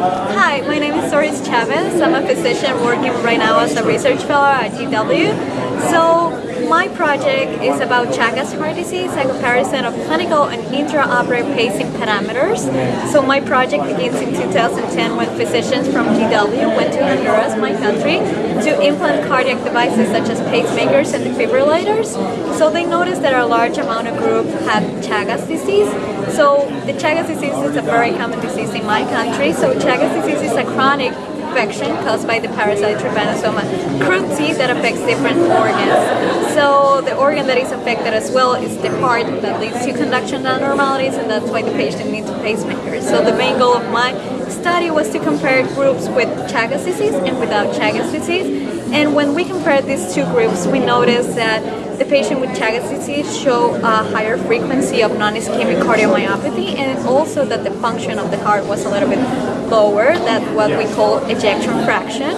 Hi, my name is Doris Chavez. I'm a physician working right now as a research fellow at GW. So my project is about Chagas heart disease, a comparison of clinical and intraoperative pacing parameters. So my project begins in 2010 when physicians from GW went to Honduras, my country, to implant cardiac devices such as pacemakers and defibrillators. So they noticed that a large amount of group had Chagas disease. So the Chagas disease is a very common disease in my country. So Chagas disease is a chronic infection caused by the parasite Trypanosoma cruzi that affects different organs. Organ that is affected as well is the heart that leads to conduction abnormalities and that's why the patient needs a pacemaker. So the main goal of my study was to compare groups with Chagas disease and without Chagas disease. And when we compared these two groups, we noticed that the patient with Chagas disease show a higher frequency of non-ischemic cardiomyopathy and also that the function of the heart was a little bit lower than what we call ejection fraction.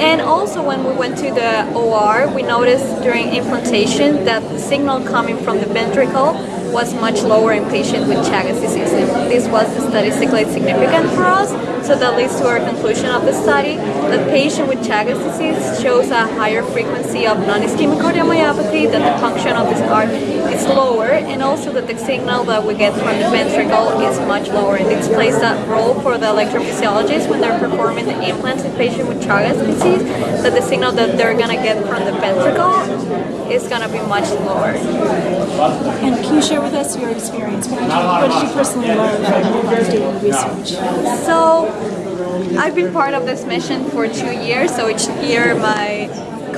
And also when we went to the OR, we noticed during implantation that the signal coming from the ventricle was much lower in patients with Chagas disease. This was statistically significant for us, so that leads to our conclusion of the study that patient with Chagas disease shows a higher frequency of non-ischemic cardiomyopathy, that the function of the heart is lower, and also that the signal that we get from the ventricle is much lower. And this plays that role for the electrophysiologist when they're performing the implants in patients with Chagas disease, that the signal that they're going to get from the ventricle is going to be much lower. And can you share with us your experience? What did you, what did you personally learn from doing research? So, I've been part of this mission for two years, so each year my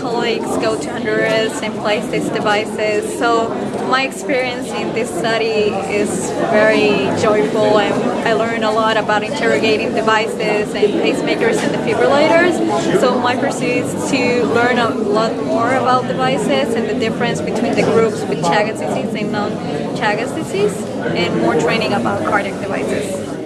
colleagues go to Honduras and place these devices. So my experience in this study is very joyful and I learned a lot about interrogating devices and pacemakers and defibrillators. So my pursuit is to learn a lot more about devices and the difference between the groups with Chagas disease and non-Chagas disease and more training about cardiac devices.